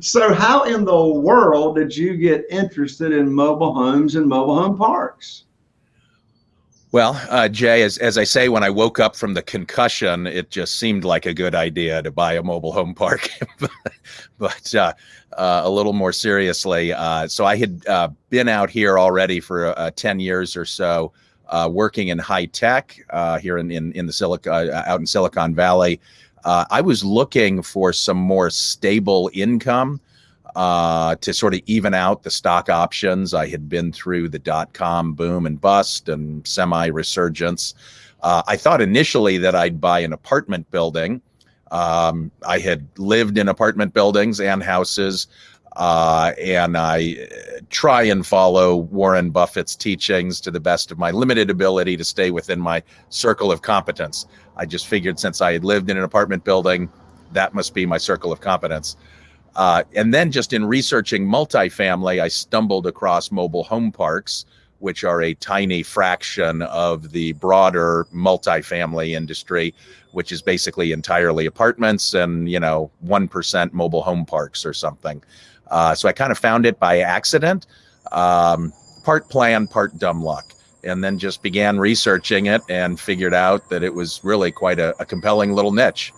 so how in the world did you get interested in mobile homes and mobile home parks? Well, uh, Jay, as, as I say, when I woke up from the concussion, it just seemed like a good idea to buy a mobile home park. but uh, uh, a little more seriously, uh, so I had uh, been out here already for uh, 10 years or so, working in high tech here in, in, in the Silicon, out in Silicon Valley. I was looking for some more stable income uh, to sort of even out the stock options. I had been through the dot com boom and bust and semi resurgence. Uh, I thought initially that I'd buy an apartment building. Um, I had lived in apartment buildings and houses, uh, and I uh, try and follow Warren Buffett's teachings to the best of my limited ability to stay within my circle of competence. I just figured since I had lived in an apartment building, that must be my circle of competence. Uh, and then just in researching multifamily, I stumbled across mobile home parks, which are a tiny fraction of the broader multifamily industry, which is basically entirely apartments and, you know, 1% mobile home parks or something. Uh, so I kind of found it by accident, um, part plan, part dumb luck. And then just began researching it and figured out that it was really quite a, a compelling little niche.